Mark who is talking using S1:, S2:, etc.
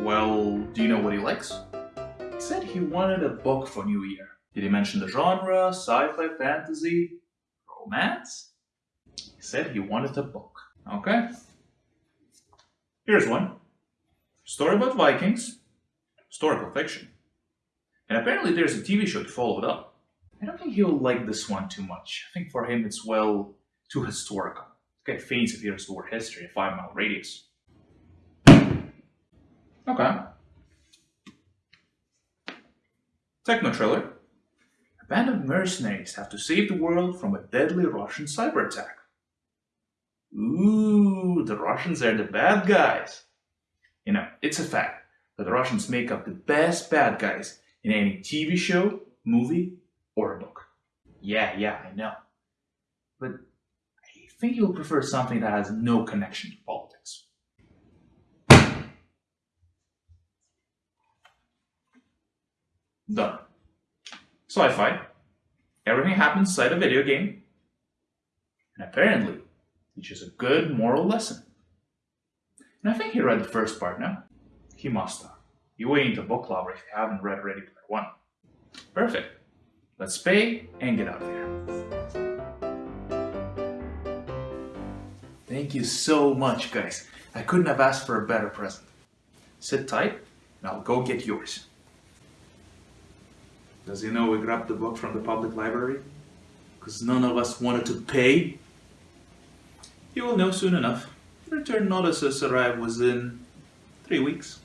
S1: Well, do you know what he likes? He said he wanted a book for New Year. Did he mention the genre, sci-fi, fantasy, romance? He said he wanted a book. Okay. Here's one. Story about Vikings. Historical fiction. And apparently there's a TV show to follow it up. I don't think he'll like this one too much. I think for him it's, well, too historical. This guy faints if he hears the word history, a five mile radius. Okay. Techno thriller. A band of mercenaries have to save the world from a deadly Russian cyber attack. Ooh, the Russians are the bad guys. You know, it's a fact that the Russians make up the best bad guys in any TV show, movie, or a book. Yeah, yeah, I know. But I think you'll prefer something that has no connection to politics. Done. Sci-fi. Everything happens inside a video game. And apparently, teaches a good moral lesson. And I think he read the first part now. He must have. You ain't a book lover if you haven't read Ready Player One. Perfect. Let's pay and get out of here. Thank you so much, guys. I couldn't have asked for a better present. Sit tight, and I'll go get yours. Does you know we grabbed the book from the public library? Because none of us wanted to pay? You will know soon enough. Return notices arrive within three weeks.